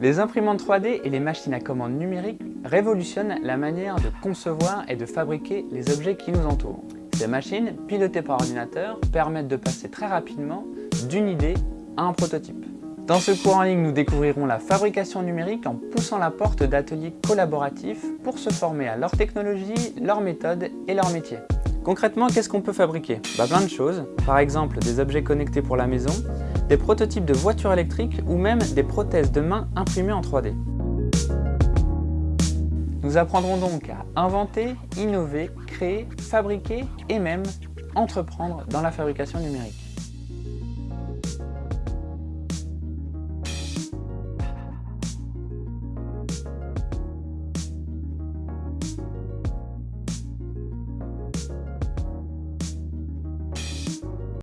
Les imprimantes 3D et les machines à commande numérique révolutionnent la manière de concevoir et de fabriquer les objets qui nous entourent. Ces machines, pilotées par ordinateur, permettent de passer très rapidement d'une idée à un prototype. Dans ce cours en ligne, nous découvrirons la fabrication numérique en poussant la porte d'ateliers collaboratifs pour se former à leur technologie, leurs méthodes et leur métier. Concrètement, qu'est-ce qu'on peut fabriquer? Bah, Plein de choses, par exemple des objets connectés pour la maison, des prototypes de voitures électriques ou même des prothèses de main imprimées en 3D. Nous apprendrons donc à inventer, innover, créer, fabriquer et même entreprendre dans la fabrication numérique.